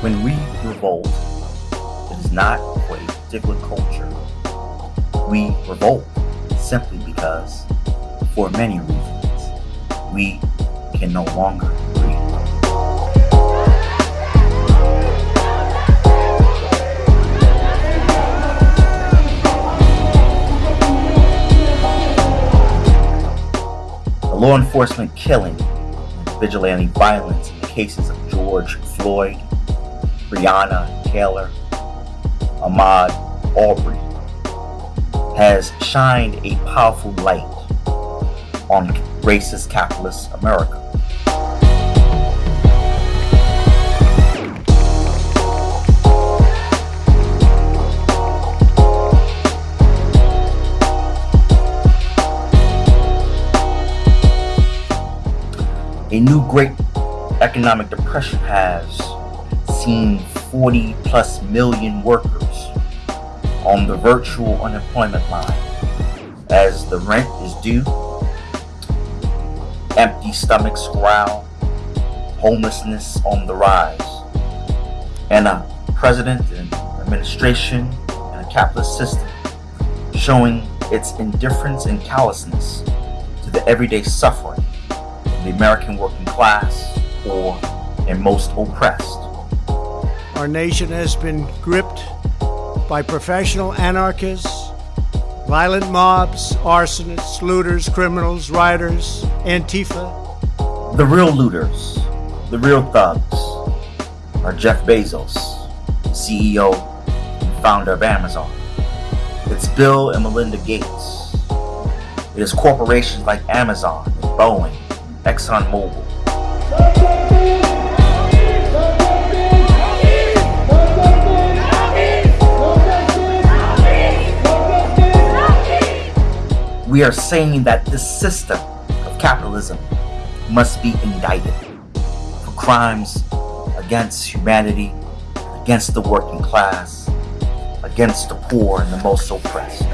When we revolt, it is not for a particular culture. We revolt simply because, for many reasons, we can no longer law enforcement killing vigilante violence in the cases of George Floyd, Breonna Taylor, Ahmaud, Arbery, has shined a powerful light on racist capitalist America. A new great economic depression has seen 40 plus million workers on the virtual unemployment line as the rent is due, empty stomachs growl, homelessness on the rise, and a president and administration and a capitalist system showing its indifference and callousness to the everyday suffering of the American working class or and most oppressed. Our nation has been gripped by professional anarchists, violent mobs, arsonists, looters, criminals, rioters, Antifa. The real looters, the real thugs, are Jeff Bezos, CEO and founder of Amazon. It's Bill and Melinda Gates. It is corporations like Amazon, Boeing, ExxonMobil. We are saying that this system of capitalism must be indicted for crimes against humanity, against the working class, against the poor and the most oppressed.